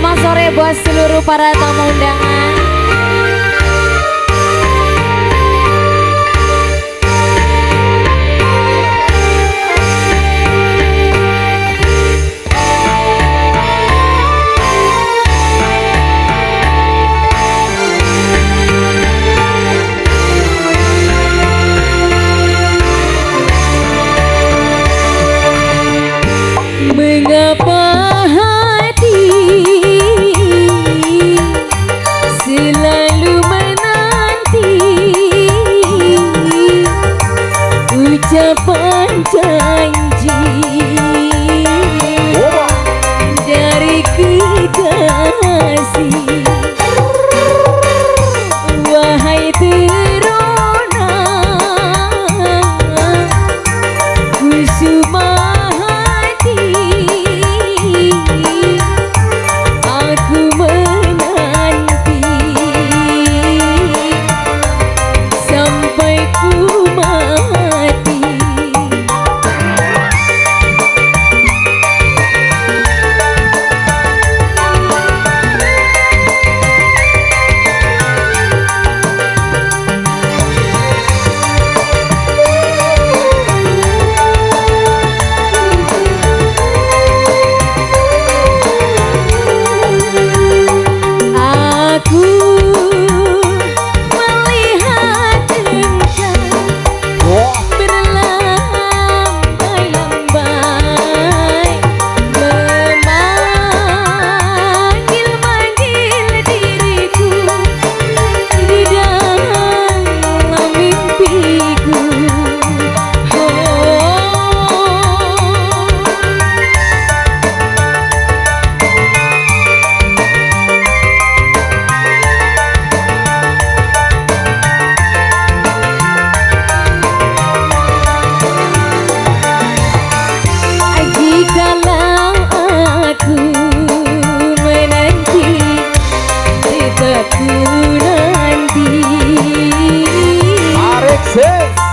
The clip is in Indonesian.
Selamat sore buat seluruh para tamu undangan ucapan janji? Dari kekasih wahai terona kusuma hati aku menanti. Sampai ku 谁.